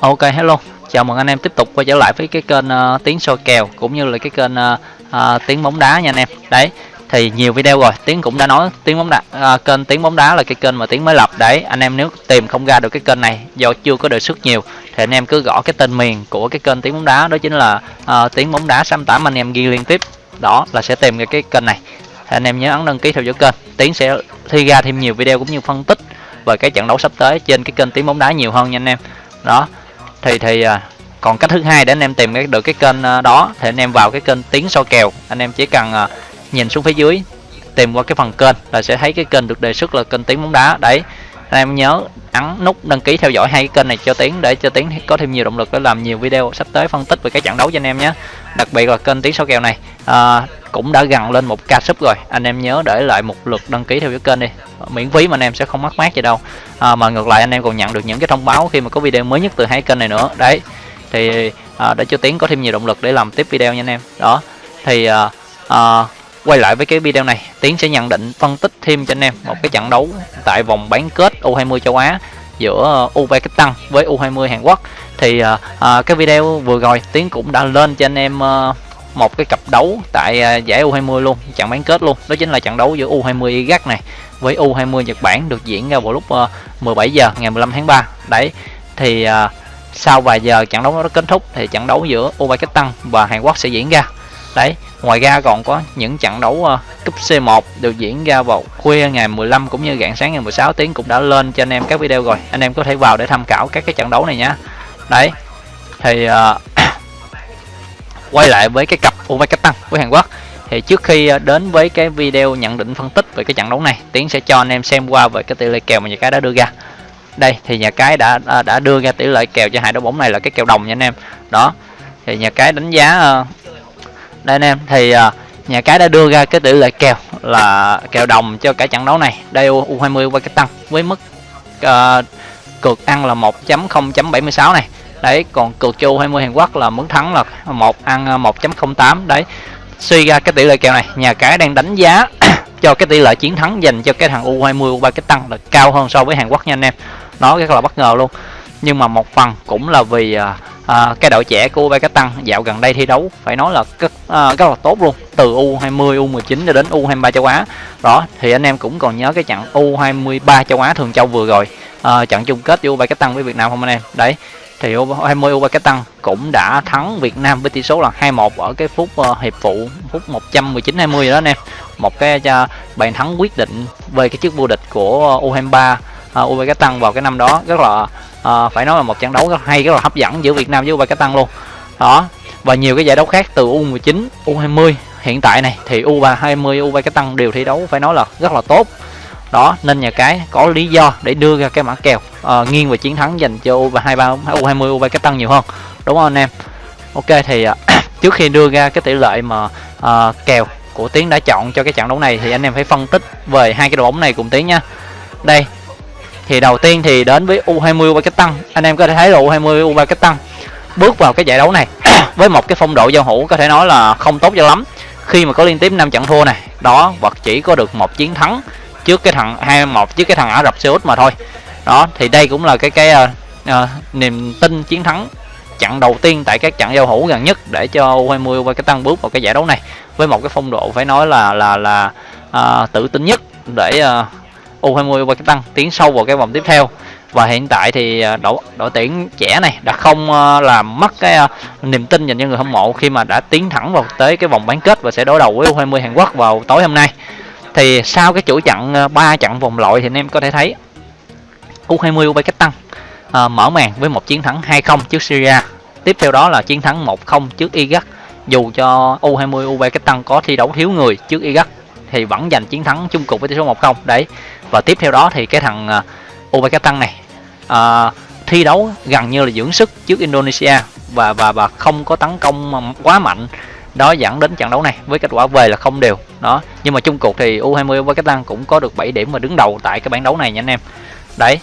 Ok hello, chào mừng anh em tiếp tục quay trở lại với cái kênh ờ, uh, Tiến soi kèo cũng như là cái kênh ờ, ờ, uh, uh, Tiến bóng đá nha anh em. Đấy, thì nhiều video rồi, Tiến cũng đã nói Tiến bóng đá uh, kênh Tiến bóng đá là cái kênh mà Tiến mới lập. Đấy, anh em nếu tìm không ra được cái kênh này do chưa có đề xuất nhiều thì anh em cứ gõ cái tên miền của cái kênh Tiến bóng đá đó chính là uh, Tiến bóng đá 68 anh em ghi liên tiếp. Đó là sẽ tìm được cái kênh này. Thì anh em nhớ ấn đăng ký theo dõi kênh. Tiến sẽ thi ra thêm nhiều video cũng như phân tích về cái trận đấu sắp tới trên cái kênh Tiến bóng đá nhiều hơn nha anh em. Đó thì thì à, còn cách thứ hai để anh em tìm được cái kênh à, đó thì anh em vào cái kênh tiếng so kèo. Anh em chỉ cần à, nhìn xuống phía dưới tìm qua cái phần kênh là sẽ thấy cái kênh được đề xuất là kênh tiếng bóng đá. Đấy anh em nhớ ấn nút đăng ký theo dõi hai cái kênh này cho tiến để cho tiến có thêm nhiều động lực để làm nhiều video sắp tới phân tích về cái trận đấu cho anh em nhé. Đặc biệt là kênh tiếng số kèo này à, cũng đã gần lên một ca sub rồi. Anh em nhớ để lại một lượt đăng ký theo cái kênh đi. Miễn phí mà anh em sẽ không mất mát gì đâu. À, mà ngược lại anh em còn nhận được những cái thông báo khi mà có video mới nhất từ hai kênh này nữa. Đấy thì à, để cho tiến có thêm nhiều động lực để làm tiếp video nha anh em. Đó thì à, à, quay lại với cái video này tiến sẽ nhận định phân tích thêm cho anh em một cái trận đấu tại vòng bán kết u20 châu á giữa ờ, uzbekistan với u20 hàn quốc thì à, cái video vừa rồi tiến cũng đã lên cho anh em à, một cái cặp đấu tại à, giải U20 luôn, trận bán kết luôn. Đó chính là trận đấu giữa U20 Iraq này với U20 Nhật Bản được diễn ra vào lúc uh, 17 giờ ngày 15 tháng 3. Đấy. Thì uh, sau vài giờ trận đấu nó kết thúc thì trận đấu giữa Uzbekistan và Hàn Quốc sẽ diễn ra. Đấy, ngoài ra còn có những trận đấu uh, cúp C1 được diễn ra vào khuya ngày 15 cũng như rạng sáng ngày 16 tiếng cũng đã lên cho anh em các video rồi. Anh em có thể vào để tham khảo các cái trận đấu này nhá Đấy. Thì uh, quay lại với cái cặp Uzbekistan với Hàn Quốc thì trước khi ờ, đến với cái video nhận định phân tích về cái trận đấu này Tiến sẽ cho anh em xem qua về cái tỷ lệ kèo mà nhà cái đã đưa ra đây thì nhà cái đã đã đưa ra tỷ lệ kèo cho hai đội bóng này là cái kèo đồng nha anh em đó thì nhà cái đánh giá đây anh em thì à, nhà cái đã đưa ra cái tỷ lệ kèo là kèo đồng cho cả trận đấu này. Đây U20 Uzbekistan với mức uh, cược ăn là 1.0.76 này. Đấy còn cược cho U20 Hàn Quốc là mức thắng là một ăn à, 1.08 đấy suy ra cái tỷ lệ kèo này nhà cái đang đánh giá cho cái tỷ lệ chiến thắng dành cho cái thằng U20 Uzbekistan là cao hơn so với Hàn Quốc nha anh em. Nó rất là bất ngờ luôn. Nhưng mà một phần cũng là vì à, cái đội trẻ của Uzbekistan dạo gần đây thi đấu phải nói là rất, à, rất là tốt luôn. Từ U20, U19 cho đến U23 châu Á. Đó thì anh em cũng còn nhớ cái trận U23 châu Á thường châu vừa rồi. À, trận chung kết giữa Uzbekistan với Việt Nam không anh em? Đấy thì U20 Uzbekistan cũng đã thắng Việt Nam với tỷ số là 2-1 ở cái phút uh, hiệp phụ phút 119 20 đó anh em. Một cái uh, bàn thắng quyết định về cái chức vô địch của U23 uh, Uzbekistan vào cái năm đó. Rất là à, phải nói là một trận đấu rất hay rất là hấp dẫn giữa Việt Nam với Uzbekistan luôn. Đó. Và nhiều cái giải đấu khác từ U19, U20 hiện tại này thì U20 Uzbekistan đều thi đấu phải nói là rất là tốt đó nên nhà cái có lý do để đưa ra cái mã kèo à, nghiêng về chiến thắng dành cho U23 U20 U23 nhiều hơn đúng không anh em Ok thì à, trước khi đưa ra cái tỷ lệ mà à, kèo của Tiến đã chọn cho cái trận đấu này thì anh em phải phân tích về hai cái đội bóng này cùng Tiến nha đây thì đầu tiên thì đến với U20 Uzbekistan anh em có thể thấy là U20 Uzbekistan bước vào cái giải đấu này với một cái phong độ giao hữu có thể nói là không tốt cho lắm. Khi mà có liên tiếp 5 trận thua này đó và chỉ có được một chiến thắng trước cái thằng 21 trước cái thằng Ả Rập Xê Út mà thôi. Đó thì đây cũng là cái cái uh, uh, niềm tin chiến thắng trận đầu tiên tại các trận giao hữu gần nhất để cho U20 và cái tăng bước vào cái giải đấu này. Với một cái phong độ phải nói là là là uh, tự tin nhất để uh, U20 và cái tăng tiến sâu vào cái vòng tiếp theo. Và hiện tại thì à, đội đội tuyển trẻ này đã không à, làm mất cái à, niềm tin dành cho người hâm mộ khi mà đã tiến thẳng vào tới cái vòng bán kết và sẽ đối đầu với U20 Hàn Quốc vào tối hôm nay. Thì sau cái chuỗi trận ba trận vòng loại thì anh em có thể thấy U20 Uzbekistan à, mở màn với một chiến thắng 2-0 trước Syria. Tiếp theo đó là chiến thắng 1-0 trước Iraq. Dù cho U20 Uzbekistan có thi đấu thiếu người trước Iraq thì vẫn giành chiến thắng chung cuộc với tỷ số 1-0 đấy. Và tiếp theo đó thì cái thằng ờ, uh, Uzbekistan này uh, thi đấu gần như là dưỡng sức trước Indonesia và và và không có tấn công quá mạnh. Đó dẫn đến trận đấu này với kết quả về là không đều. Đó. Nhưng mà chung cuộc thì U20 với tăng cũng có được 7 điểm và đứng đầu tại cái bảng đấu này nha anh em. Đấy.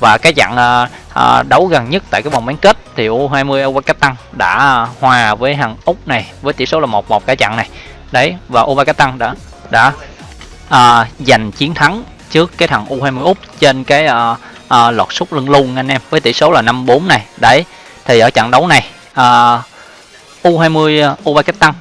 Và cái trận à, à, đấu gần nhất tại cái vòng bán kết thì U20 Uzbekistan đã hòa với thằng Úc này với tỷ số là 1-1 cả trận này. Đấy. Và Uzbekistan đã đã uh, giành chiến thắng trước cái thằng U20 Úc trên cái uh, uh, lọt sút lưng luôn anh em với tỷ số là 5-4 này. Đấy thì ở trận đấu này uh, U20 uh, Uzbekistan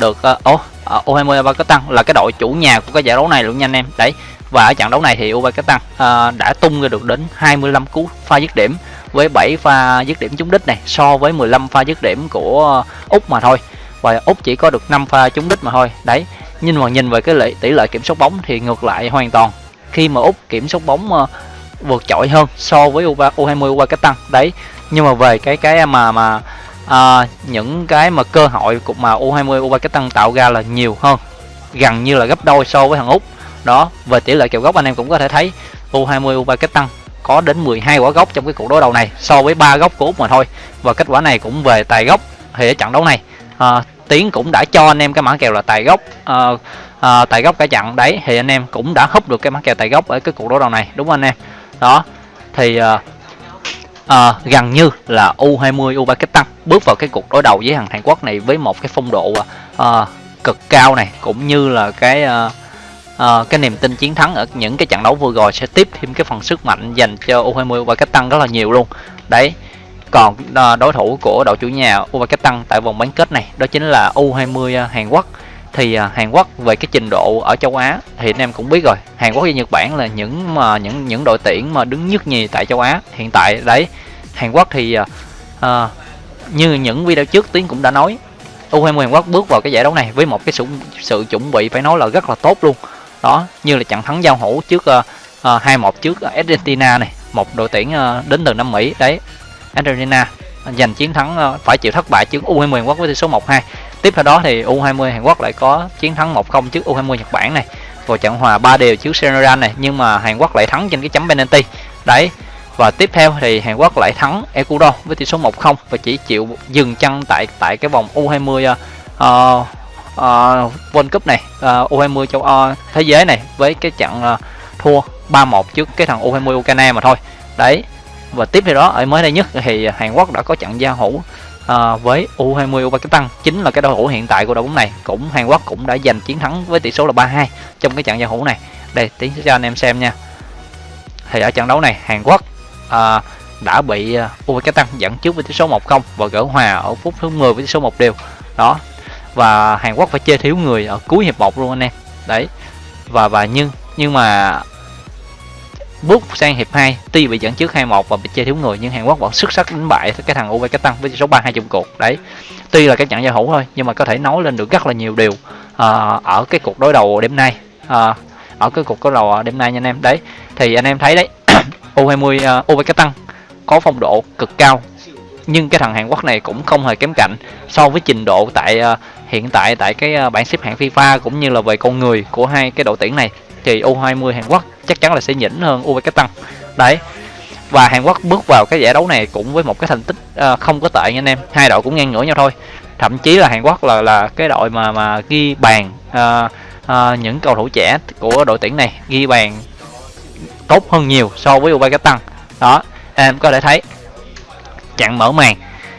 được uh, oh, uh, U20 Uzbekistan là cái đội chủ nhà của cái giải đấu này luôn nha anh em. Đấy và ở trận đấu này thì Uzbekistan uh, đã tung ra được đến 25 cú pha dứt điểm với 7 pha dứt điểm trúng đích này so với 15 pha dứt điểm của Úc mà thôi. Và Úc chỉ có được 5 pha trúng đích mà thôi. Đấy nhưng mà nhìn về cái lệ, tỷ lệ kiểm soát bóng thì ngược lại hoàn toàn. Khi mà Úc kiểm soát bóng uh, vượt trội hơn so với U20 Uzbekistan đấy. Nhưng mà về cái cái mà mà à, những cái mà cơ hội của mà U20 Uzbekistan tạo ra là nhiều hơn gần như là gấp đôi so với thằng Úc. Đó về tỷ lệ kèo góc anh em cũng có thể thấy U20 Uzbekistan có đến 12 quả góc trong cái cuộc đối đầu này so với ba góc của Úc mà thôi. Và kết quả này cũng về tài góc thì ở trận đấu này à, Tiến cũng đã cho anh em cái mã kèo là tài gốc, uh, uh, tài gốc cả chặn. Đấy thì anh em cũng đã húp được cái mã kèo tài gốc ở cái cuộc đối đầu này đúng không anh em? Đó thì uh, à, gần như là U20 Uzbekistan bước vào cái cuộc đối đầu với thằng Hàn Quốc này với một cái phong độ à, cực cao này cũng như là cái à, à, cái niềm tin chiến thắng ở những cái trận đấu vừa rồi sẽ tiếp thêm cái phần sức mạnh dành cho U20 Uzbekistan rất là nhiều luôn. Đấy còn à, đối thủ của đội chủ nhà Uzbekistan tại vòng bán kết này đó chính là U20 à, Hàn Quốc. Thì à, Hàn Quốc về cái trình độ ở châu Á thì anh em cũng biết rồi Hàn Quốc và Nhật Bản là những mà những những đội tuyển mà đứng nhất nhì tại châu Á hiện tại. Đấy Hàn Quốc thì à, như những video trước Tiến cũng đã nói U20 Hàn Quốc bước vào cái giải đấu này với một cái sự sự chuẩn bị phải nói là rất là tốt luôn. Đó như là trận thắng giao hữu trước uh, uh, 2-1 trước Argentina này một đội tuyển uh, đến từ Nam Mỹ. Đấy Argentina giành chiến thắng ờ, phải chịu thất bại trước U20 Hàn Quốc với tỷ số 1-2 tiếp theo đó thì U20 Hàn Quốc lại có chiến thắng 1-0 trước U20 Nhật Bản này. Rồi trận hòa 3 đều trước Senegal này nhưng mà Hàn Quốc lại thắng trên cái chấm penalty. Đấy và tiếp theo thì Hàn Quốc lại thắng Ecuador với tỷ số 1-0 và chỉ chịu dừng chân tại tại cái vòng U20 uh, uh, World Cup này ờ, uh, U20 châu uh, thế giới này với cái trận uh, thua 3-1 trước cái thằng U20 Ukraine mà thôi. Đấy và tiếp theo đó ở mới đây nhất thì Hàn Quốc đã có trận giao hữu uh, với U20 Uzbekistan chính là cái đội hữu hiện tại của đội bóng này. Cũng Hàn Quốc cũng đã giành chiến thắng với tỷ số là 3-2 trong cái trận giao hữu này. Đây tiến cho anh em xem nha. Thì ở trận đấu này Hàn Quốc uh, đã bị à, Uzbekistan dẫn trước với tỷ số 1-0 và gỡ hòa ở phút thứ 10 với tỷ số 1 đều. Đó. Và Hàn Quốc phải chơi thiếu người ở cuối hiệp 1 luôn anh em. Đấy. Và và nhưng nhưng mà bước sang hiệp 2 tuy bị dẫn trước 2-1 và bị chơi thiếu người nhưng Hàn Quốc vẫn xuất sắc đánh bại cái thằng Uzbekistan với số 3-2 trong cuộc. Đấy tuy là cái trận giao hữu thôi nhưng mà có thể nói lên được rất là nhiều điều uh, ở cái cuộc đối đầu đêm nay uh, ở cái cuộc đối đầu đêm nay nha anh em. Đấy thì anh em thấy đấy U20 uh, Uzbekistan có phong độ cực cao nhưng cái thằng Hàn Quốc này cũng không hề kém cạnh so với trình độ tại uh, hiện tại tại cái uh, bảng xếp hạng FIFA cũng như là về con người của hai cái đội tuyển này. Thì U20 Hàn Quốc chắc chắn là sẽ nhỉnh hơn Uzbekistan đấy và Hàn Quốc bước vào cái giải đấu này cũng với một cái thành tích uh, không có tệ nha anh em. Hai đội cũng ngang ngửa nhau thôi. Thậm chí là Hàn Quốc là là cái đội mà mà ghi bàn uh, uh, những cầu thủ trẻ của đội tuyển này ghi bàn tốt hơn nhiều so với Uzbekistan đó em có thể thấy chặn mở màn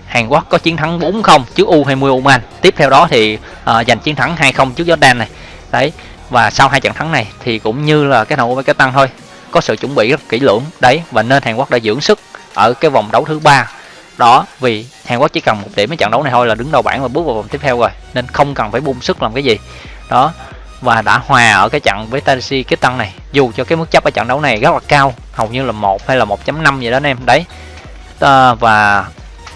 Hàn Quốc có chiến thắng 4-0 trước U20 Oman. Tiếp theo đó thì uh, giành chiến thắng 2-0 trước Jordan này. Đấy và sau hai trận thắng này thì cũng như là cái thằng tăng thôi có sự chuẩn bị rất kỹ lưỡng. Đấy và nên Hàn Quốc đã dưỡng sức ở cái vòng đấu thứ ba. Đó vì Hàn Quốc chỉ cần một điểm ở trận đấu này thôi là đứng đầu bảng và bước vào vòng tiếp theo rồi nên không cần phải bung sức làm cái gì. Đó và đã hòa ở cái trận với Tennessee cái tăng này dù cho cái mức chấp ở trận đấu này rất là cao hầu như là một hay là 1.5 vậy đó anh em. Đấy à, và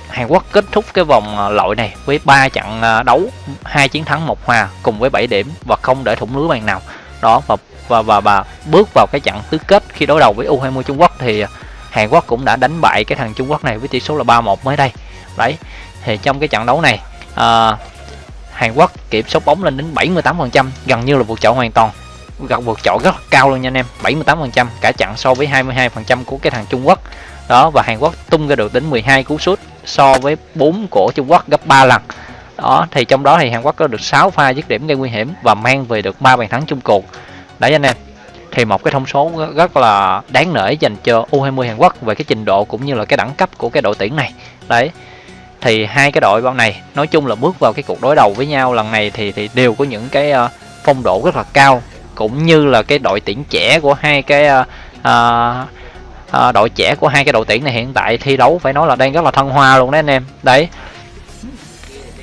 Hàn Quốc kết thúc cái vòng ờ, loại này với 3 trận ờ, đấu hai chiến thắng một hòa cùng với 7 điểm và không để thủng lưới bàn nào. Đó và và và, và bước vào cái trận tứ kết khi đối đầu với U20 Trung Quốc thì ờ, Hàn Quốc cũng đã đánh bại cái thằng Trung Quốc này với tỷ số là 3-1 mới đây. Đấy thì trong cái trận đấu này à, Hàn Quốc kiểm soát bóng lên đến 78% gần như là vượt trội hoàn toàn gặp vượt trội rất là cao luôn nha anh em. 78% cả chặn so với 22% của cái thằng Trung Quốc. Đó, và Hàn Quốc tung ra được đến 12 cú sút so với 4 của Trung Quốc gấp 3 lần. Đó, thì trong đó thì Hàn Quốc có được 6 pha dứt điểm gây nguy hiểm và mang về được 3 bàn thắng chung cuộc. Đấy anh em, thì một cái thông số rất là đáng nể dành cho U20 Hàn Quốc về cái trình độ cũng như là cái đẳng cấp của cái đội tuyển này. Đấy, thì hai cái đội bóng này nói chung là bước vào cái cuộc đối đầu với nhau lần này thì thì đều có những cái ờ, phong độ rất là cao cũng như là cái đội tuyển trẻ của hai cái uh, uh, uh, đội trẻ của hai cái đội tuyển này hiện tại thi đấu phải nói là đang rất là thăng hoa luôn đấy anh em. Đấy.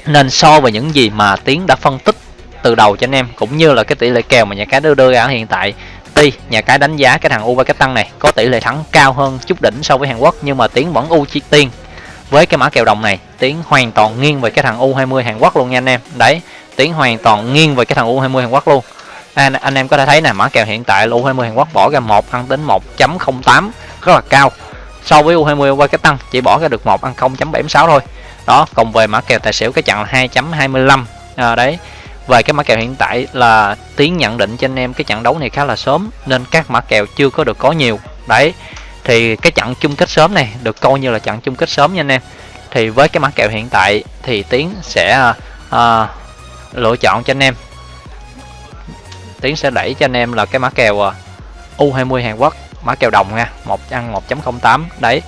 Nên so với những gì mà tiến đã phân tích từ đầu cho anh em cũng như là cái tỷ lệ kèo mà nhà cái đưa đưa ra hiện tại tuy nhà cái đánh giá cái thằng u tăng này có tỷ lệ thắng cao hơn chút đỉnh so với hàn quốc nhưng mà tiến vẫn ưu chi tiên với cái mã kèo đồng này. Tiến hoàn toàn nghiêng về cái thằng u 20 hàn quốc luôn nha anh em. Đấy tiến hoàn toàn nghiêng về cái thằng u 20 hàn quốc luôn anh, anh em có thể thấy nè mã kèo hiện tại u 20 hàn quốc bỏ ra một ăn tính 1.08 rất là cao. So với u 20 qua cái tăng chỉ bỏ ra được một ăn 0.76 thôi. Đó còn về mã kèo tài xỉu cái chặn là 2.25 à, đấy. Về cái mã kèo hiện tại là tiến nhận định cho anh em cái trận đấu này khá là sớm nên các mã kèo chưa có được có nhiều. Đấy. Thì cái trận chung kết sớm này được coi như là trận chung kết sớm nha anh em. Thì với cái mã kèo hiện tại thì tiến sẽ uh, lựa chọn cho anh em tiến sẽ đẩy cho anh em là cái mã kèo à, U20 Hàn Quốc mã kèo đồng nha một ăn 1.08 đấy.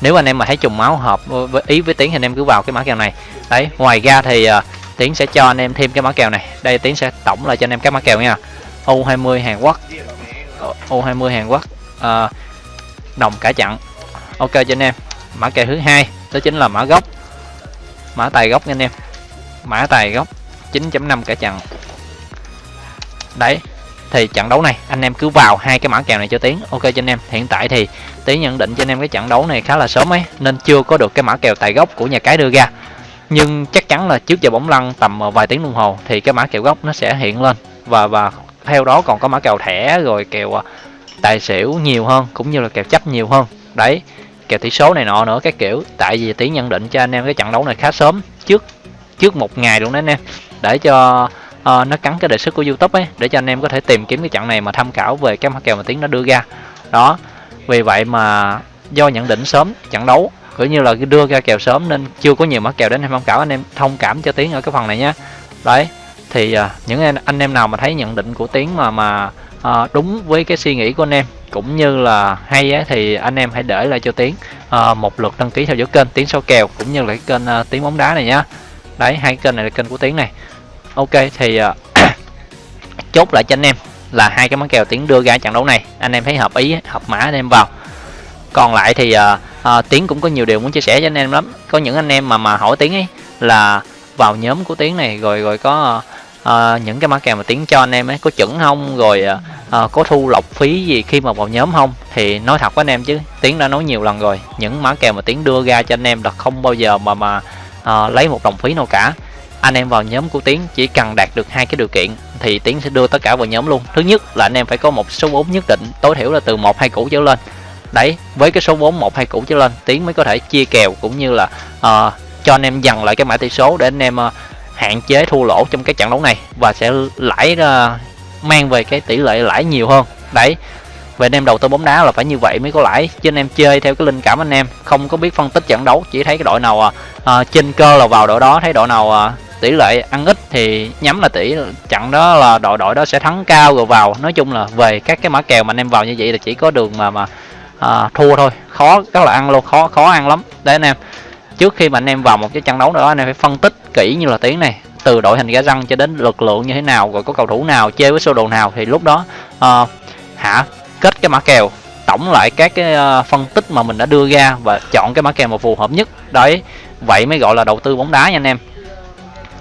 Nếu anh em mà thấy trùng máu hợp với ý với tiến thì anh em cứ vào cái mã kèo này. Đấy ngoài ra thì à, uh, tiến sẽ cho anh em thêm cái mã kèo này. Đây tiến sẽ tổng lại cho anh em các mã kèo nha. U20 Hàn Quốc. Ờ, U20 Hàn Quốc uh, đồng cả chặn. Ok cho anh em mã kèo thứ hai đó chính là mã gốc. Mã tài gốc nha anh em. Mã tài gốc 9.5 cả chặn đấy, thì trận đấu này, anh em cứ vào hai cái mã kèo này cho tiến. Ok cho anh em, hiện tại thì tiến nhận định cho anh em cái trận đấu này khá là sớm ấy, nên chưa có được cái mã kèo tài gốc của nhà cái đưa ra. Nhưng chắc chắn là trước giờ bóng lăn tầm ờ, vài tiếng đồng hồ thì cái mã kèo gốc nó sẽ hiện lên. Và và theo đó còn có mã kèo thẻ rồi kèo ờ, tài xỉu nhiều hơn, cũng như là kèo chấp nhiều hơn. Đấy, kèo tỷ số này nọ nữa, các kiểu. Tại vì tiến nhận định cho anh em cái trận đấu này khá sớm, trước trước một ngày luôn đấy anh em. Để cho uh, nó cắn cái đề xuất của youtube ấy để cho anh em có thể tìm kiếm cái trận này mà tham khảo về các mã kèo mà tiến nó đưa ra. Đó vì vậy mà do nhận định sớm trận đấu cũng như là đưa ra kèo sớm nên chưa có nhiều mã kèo đến tham khảo anh em thông cảm cho tiến ở cái phần này nhé. Đấy thì uh, những anh, anh em nào mà thấy nhận định của tiến mà mà uh, đúng với cái suy nghĩ của anh em cũng như là hay á, thì anh em hãy để lại cho tiến uh, một lượt đăng ký theo dõi kênh tiến số kèo cũng như là cái kênh uh, tiến bóng đá này nhá. Đấy hai kênh này là kênh của tiến này ok thì uh, chốt lại cho anh em là hai cái món kèo tiến đưa ra trận đấu này. Anh em thấy hợp ý hợp mã anh em vào. Còn lại thì uh, uh, tiến cũng có nhiều điều muốn chia sẻ cho anh em lắm. Có những anh em mà mà hỏi tiến ấy là vào nhóm của tiến này rồi rồi có uh, những cái mã kèo mà tiến cho anh em ấy có chuẩn không? Rồi uh, có thu lọc phí gì khi mà vào nhóm không? Thì nói thật với anh em chứ tiến đã nói nhiều lần rồi những mã kèo mà tiến đưa ra cho anh em là không bao giờ mà mà uh, lấy một đồng phí nào cả anh em vào nhóm của tiến chỉ cần đạt được hai cái điều kiện thì tiến sẽ đưa tất cả vào nhóm luôn. Thứ nhất là anh em phải có một số vốn nhất định tối thiểu là từ một hai củ trở lên. Đấy với cái số vốn một hai củ trở lên tiến mới có thể chia kèo cũng như là uh, cho anh em dần lại cái mã tỷ số để anh em uh, hạn chế thua lỗ trong cái trận đấu này và sẽ lãi uh, mang về cái tỷ lệ lãi nhiều hơn. Đấy về anh em đầu tư bóng đá là phải như vậy mới có lãi chứ anh em chơi theo cái linh cảm anh em không có biết phân tích trận đấu chỉ thấy cái đội nào ờ, à, trên cơ là vào đội đó thấy đội nào à, tỷ lệ ăn ít thì nhắm là tỷ trận đó là đội đội đó sẽ thắng cao rồi vào. Nói chung là về các cái mã kèo mà anh em vào như vậy là chỉ có đường mà mà à, thua thôi. Khó rất là ăn luôn khó khó ăn lắm. Đấy anh em trước khi mà anh em vào một cái trận đấu đó anh em phải phân tích kỹ như là tiếng này. Từ đội hình gã răng cho đến lực lượng như thế nào rồi có cầu thủ nào chơi với sơ đồ nào thì lúc đó uh, hả kết cái mã kèo tổng lại các cái uh, phân tích mà mình đã đưa ra và chọn cái mã kèo mà phù hợp nhất. Đấy vậy mới gọi là đầu tư bóng đá nha anh em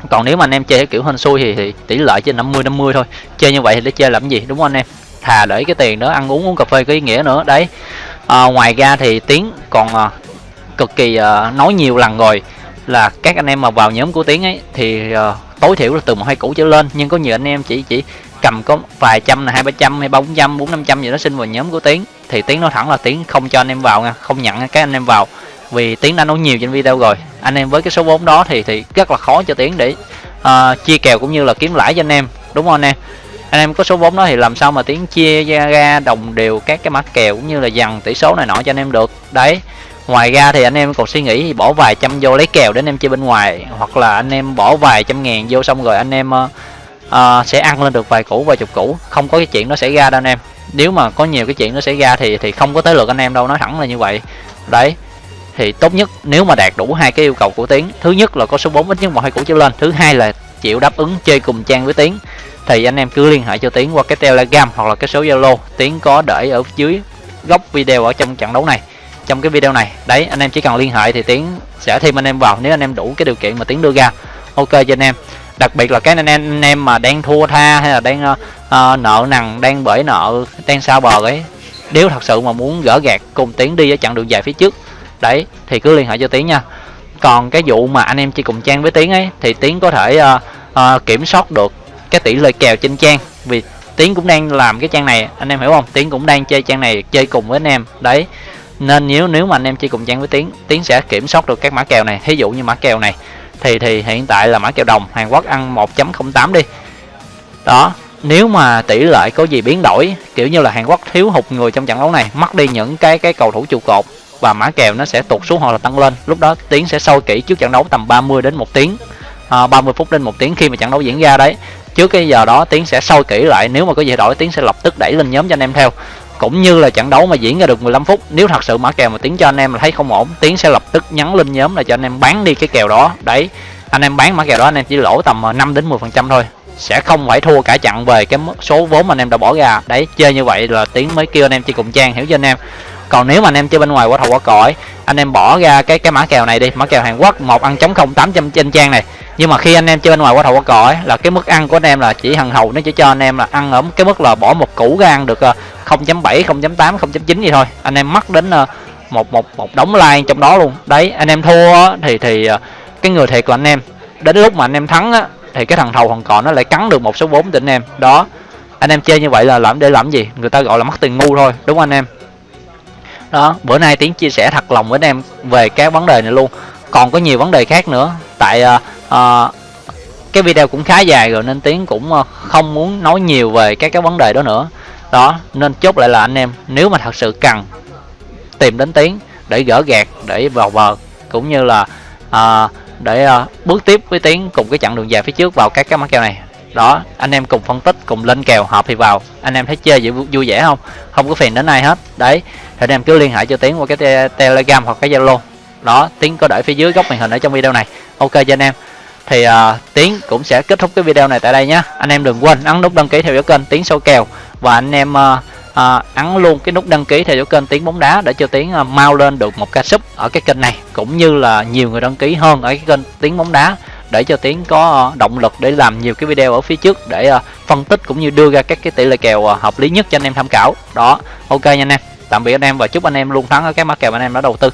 còn nếu mà anh em chơi kiểu hên xui thì, thì tỷ lệ trên 50 50 thôi. Chơi như vậy thì để chơi làm gì đúng không anh em? Thà để cái tiền đó ăn uống uống cà phê có ý nghĩa nữa. Đấy. À, ngoài ra thì tiến còn à, cực kỳ à, nói nhiều lần rồi là các anh em mà vào nhóm của tiến ấy thì à, tối thiểu là từ một hai củ trở lên. Nhưng có nhiều anh em chỉ chỉ cầm có vài trăm là hai ba trăm hay ba bốn trăm bốn năm trăm gì đó xin vào nhóm của tiến. Thì tiến nói thẳng là tiến không cho anh em vào nha không nhận các anh em vào. Vì tiến đã nói nhiều trên video rồi anh em với cái số vốn đó thì thì rất là khó cho tiến để uh, chia kèo cũng như là kiếm lãi cho anh em đúng không anh em? Anh em có số vốn đó thì làm sao mà tiến chia ra đồng đều các cái mã kèo cũng như là dằn tỷ số này nọ cho anh em được? Đấy ngoài ra thì anh em còn suy nghĩ bỏ vài trăm vô lấy kèo để anh em chơi bên ngoài hoặc là anh em bỏ vài trăm ngàn vô xong rồi anh em uh, uh, sẽ ăn lên được vài củ vài chục củ. Không có cái chuyện nó xảy ra đâu anh em. Nếu mà có nhiều cái chuyện nó xảy ra thì thì không có tới lượt anh em đâu nói thẳng là như vậy. Đấy thì tốt nhất nếu mà đạt đủ hai cái yêu cầu của tiến. Thứ nhất là có số 4 ít nhất một hai củ trở lên. Thứ hai là chịu đáp ứng chơi cùng trang với tiến. Thì anh em cứ liên hệ cho tiến qua cái telegram hoặc là cái số zalo. Tiến có để ở dưới góc video ở trong trận đấu này. Trong cái video này. Đấy anh em chỉ cần liên hệ thì tiến sẽ thêm anh em vào. Nếu anh em đủ cái điều kiện mà tiến đưa ra ok cho anh em. Đặc biệt là cái anh em anh em mà đang thua tha hay là đang uh, uh, nợ nần đang bởi nợ đang sao bờ ấy. Nếu thật sự mà muốn gỡ gạt cùng tiến đi ở chặng đường dài phía trước đấy thì cứ liên hệ cho tiến nha. Còn cái vụ mà anh em chỉ cùng trang với tiến ấy thì tiến có thể uh, uh, kiểm soát được cái tỷ lệ kèo trên trang. Vì tiến cũng đang làm cái trang này anh em hiểu không? Tiến cũng đang chơi trang này chơi cùng với anh em. Đấy nên nếu nếu mà anh em chơi cùng trang với tiến tiến sẽ kiểm soát được các mã kèo này. Thí dụ như mã kèo này thì thì hiện tại là mã kèo đồng Hàn Quốc ăn 1.08 đi. Đó nếu mà tỷ lệ có gì biến đổi kiểu như là Hàn Quốc thiếu hụt người trong trận đấu này mất đi những cái cái cầu thủ trụ cột và mã kèo nó sẽ tụt xuống hoặc là tăng lên. Lúc đó tiến sẽ sâu kỹ trước trận đấu tầm 30 đến một tiếng. À, 30 phút đến một tiếng khi mà trận đấu diễn ra đấy. Trước cái giờ đó tiến sẽ sâu kỹ lại. Nếu mà có gì đổi tiến sẽ lập tức đẩy lên nhóm cho anh em theo. Cũng như là trận đấu mà diễn ra được 15 phút nếu thật sự mã kèo mà tiến cho anh em là thấy không ổn tiến sẽ lập tức nhắn lên nhóm là cho anh em bán đi cái kèo đó. Đấy anh em bán mã kèo đó anh em chỉ lỗ tầm à, 5 đến 10 phần trăm thôi. Sẽ không phải thua cả chặn về cái số vốn mà anh em đã bỏ ra. Đấy chơi như vậy là tiến mới kêu anh em chơi cùng trang hiểu cho anh em? Còn nếu mà anh em chơi bên ngoài quả thầu quả cõi anh em bỏ ra cái cái mã kèo này đi, mã kèo Hàn Quốc, một ăn chống không tám trăm trên trang này. Nhưng mà khi anh em chơi bên ngoài quả thầu quả cõi là cái mức ăn của anh em là chỉ hằng hầu, nó chỉ cho anh em là ăn ở cái mức là bỏ một củ ra ăn được 0.7 0.8 0.9 gì thôi. Anh em mất đến ờ, một một một đống like trong đó luôn. Đấy, anh em thua thì thì ờ, cái người thiệt của anh em, đến lúc mà anh em thắng á, thì cái thằng thầu còn còn nó lại cắn được một số vốn tỉnh em. Đó, anh em chơi như vậy là làm để làm gì? Người ta gọi là mất tiền ngu thôi, đúng không anh em? Đó bữa nay tiến chia sẻ thật lòng với anh em về cái vấn đề này luôn. Còn có nhiều vấn đề khác nữa. Tại uh, uh, cái video cũng khá dài rồi nên tiến cũng uh, không muốn nói nhiều về các cái vấn đề đó nữa. Đó nên chốt lại là anh em nếu mà thật sự cần tìm đến tiến để gỡ gạt để vào bờ cũng như là uh, để uh, bước tiếp với tiến cùng cái chặng đường dài phía trước vào các cái mắc kèo này đó anh em cùng phân tích cùng lên kèo hợp thì vào. Anh em thấy chơi vui, vui vẻ không? Không có phiền đến ai hết. Đấy thì anh em cứ liên hệ cho tiến qua cái te telegram hoặc cái zalo. Đó tiến có để phía dưới góc màn hình ở trong video này. Ok cho anh em. Thì uh, tiến cũng sẽ kết thúc cái video này tại đây nhé anh em đừng quên ấn nút đăng ký theo dõi kênh tiến sâu kèo. Và anh em uh, à, ấn luôn cái nút đăng ký theo dõi kênh tiến bóng đá để cho tiến à, mau lên được một ca sub ở cái kênh này. Cũng như là nhiều người đăng ký hơn ở cái kênh tiến bóng đá để cho tiến có ờ, động lực để làm nhiều cái video ở phía trước để ờ, phân tích cũng như đưa ra các cái tỷ lệ kèo ờ, hợp lý nhất cho anh em tham khảo. Đó, ok nha anh em. Tạm biệt anh em và chúc anh em luôn thắng ở các mã kèo anh em đã đầu tư.